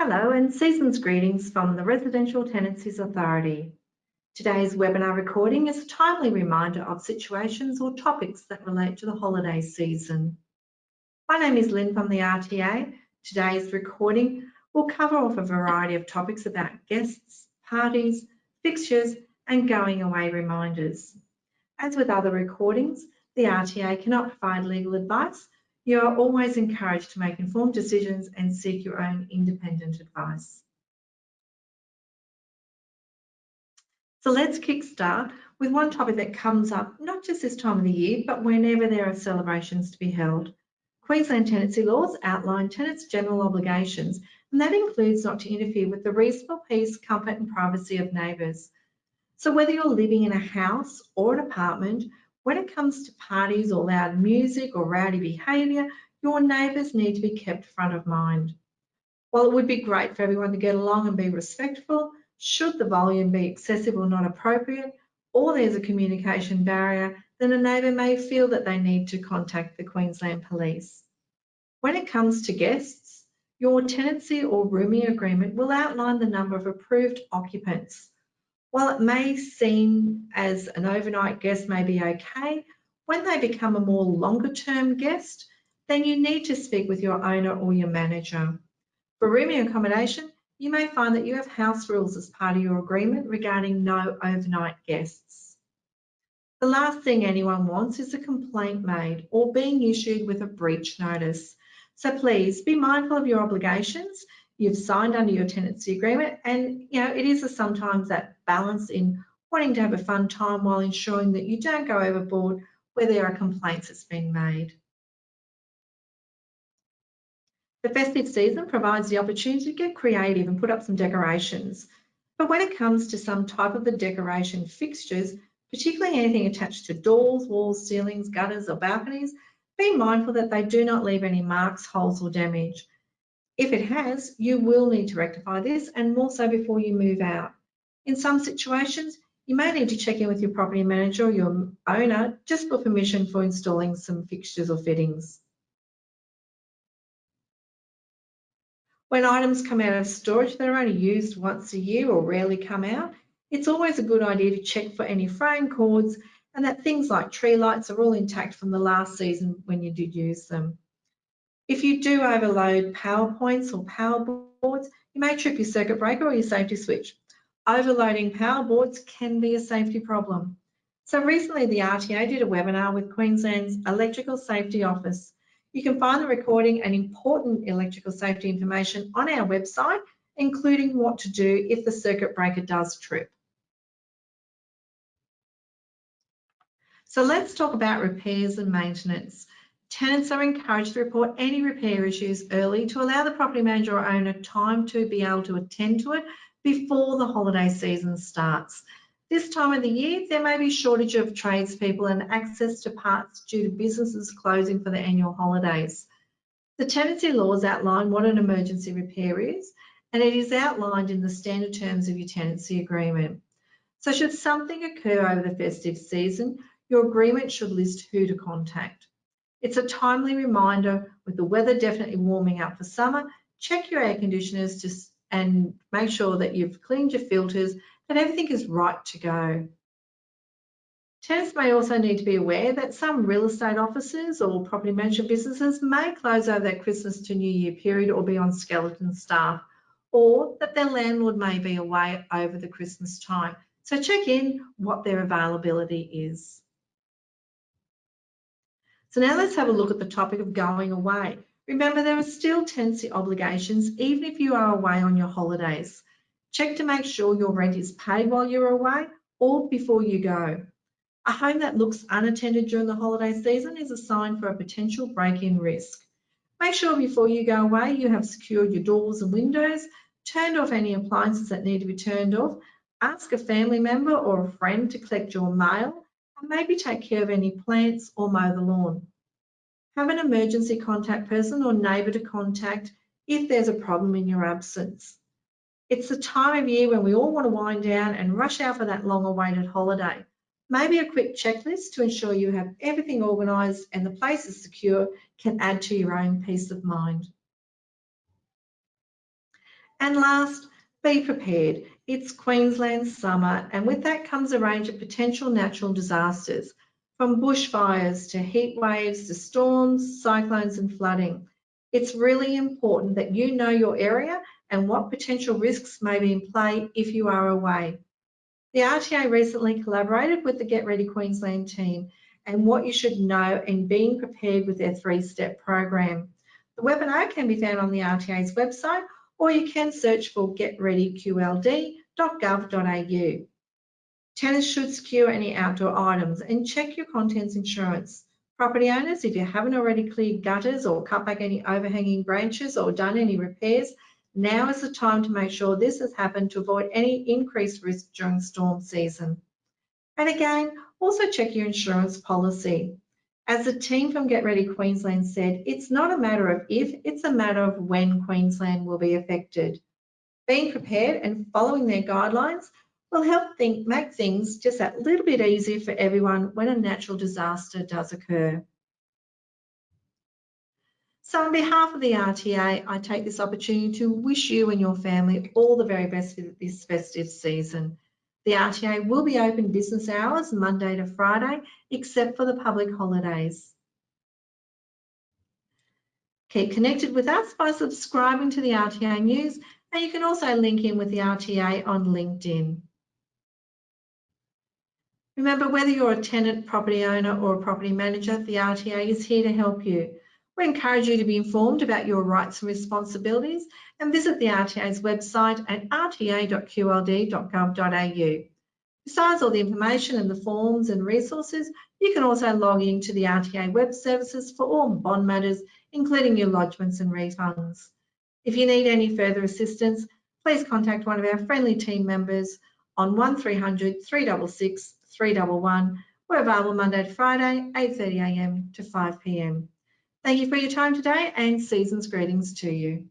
Hello and season's greetings from the Residential Tenancies Authority. Today's webinar recording is a timely reminder of situations or topics that relate to the holiday season. My name is Lynn from the RTA. Today's recording will cover off a variety of topics about guests, parties, fixtures and going away reminders. As with other recordings, the RTA cannot provide legal advice you are always encouraged to make informed decisions and seek your own independent advice. So let's kickstart with one topic that comes up not just this time of the year, but whenever there are celebrations to be held. Queensland tenancy laws outline tenants' general obligations, and that includes not to interfere with the reasonable peace, comfort and privacy of neighbours. So whether you're living in a house or an apartment, when it comes to parties or loud music or rowdy behaviour, your neighbours need to be kept front of mind. While it would be great for everyone to get along and be respectful, should the volume be excessive or not appropriate, or there's a communication barrier, then a neighbour may feel that they need to contact the Queensland Police. When it comes to guests, your tenancy or rooming agreement will outline the number of approved occupants while it may seem as an overnight guest may be okay, when they become a more longer term guest, then you need to speak with your owner or your manager. For rooming accommodation, you may find that you have house rules as part of your agreement regarding no overnight guests. The last thing anyone wants is a complaint made or being issued with a breach notice. So please be mindful of your obligations you've signed under your tenancy agreement and you know it is a, sometimes that balance in wanting to have a fun time while ensuring that you don't go overboard where there are complaints that's been made. The festive season provides the opportunity to get creative and put up some decorations. But when it comes to some type of the decoration fixtures, particularly anything attached to doors, walls, ceilings, gutters or balconies, be mindful that they do not leave any marks, holes or damage. If it has, you will need to rectify this and more so before you move out. In some situations, you may need to check in with your property manager or your owner just for permission for installing some fixtures or fittings. When items come out of storage that are only used once a year or rarely come out, it's always a good idea to check for any fraying cords and that things like tree lights are all intact from the last season when you did use them. If you do overload PowerPoints or power boards, you may trip your circuit breaker or your safety switch. Overloading power boards can be a safety problem. So recently the RTA did a webinar with Queensland's Electrical Safety Office. You can find the recording and important electrical safety information on our website, including what to do if the circuit breaker does trip. So let's talk about repairs and maintenance. Tenants are encouraged to report any repair issues early to allow the property manager or owner time to be able to attend to it before the holiday season starts. This time of the year, there may be shortage of tradespeople and access to parts due to businesses closing for the annual holidays. The tenancy laws outline what an emergency repair is, and it is outlined in the standard terms of your tenancy agreement. So should something occur over the festive season, your agreement should list who to contact. It's a timely reminder with the weather definitely warming up for summer, check your air conditioners and make sure that you've cleaned your filters, that everything is right to go. Tenants may also need to be aware that some real estate offices or property management businesses may close over that Christmas to New Year period or be on skeleton staff, or that their landlord may be away over the Christmas time. So check in what their availability is. So now let's have a look at the topic of going away. Remember, there are still tenancy obligations even if you are away on your holidays. Check to make sure your rent is paid while you're away or before you go. A home that looks unattended during the holiday season is a sign for a potential break-in risk. Make sure before you go away you have secured your doors and windows, turned off any appliances that need to be turned off, ask a family member or a friend to collect your mail, and maybe take care of any plants or mow the lawn. Have an emergency contact person or neighbour to contact if there's a problem in your absence. It's the time of year when we all want to wind down and rush out for that long awaited holiday. Maybe a quick checklist to ensure you have everything organised and the place is secure can add to your own peace of mind. And last, be prepared. It's Queensland summer and with that comes a range of potential natural disasters from bushfires to heat waves to storms, cyclones and flooding. It's really important that you know your area and what potential risks may be in play if you are away. The RTA recently collaborated with the Get Ready Queensland team and what you should know in being prepared with their three-step program. The webinar can be found on the RTA's website or you can search for getreadyqld.gov.au. Tenants should secure any outdoor items and check your contents insurance. Property owners, if you haven't already cleared gutters or cut back any overhanging branches or done any repairs, now is the time to make sure this has happened to avoid any increased risk during storm season. And again, also check your insurance policy. As the team from Get Ready Queensland said, it's not a matter of if, it's a matter of when Queensland will be affected. Being prepared and following their guidelines will help think, make things just that little bit easier for everyone when a natural disaster does occur. So on behalf of the RTA, I take this opportunity to wish you and your family all the very best for this festive season. The RTA will be open business hours Monday to Friday, except for the public holidays. Keep connected with us by subscribing to the RTA News, and you can also link in with the RTA on LinkedIn. Remember, whether you're a tenant, property owner or a property manager, the RTA is here to help you. We encourage you to be informed about your rights and responsibilities and visit the RTA's website at rta.qld.gov.au. Besides all the information and the forms and resources, you can also log in to the RTA web services for all bond matters, including your lodgements and refunds. If you need any further assistance, please contact one of our friendly team members on 1300 366 311. We're available Monday to Friday, 8.30am to 5pm. Thank you for your time today and season's greetings to you.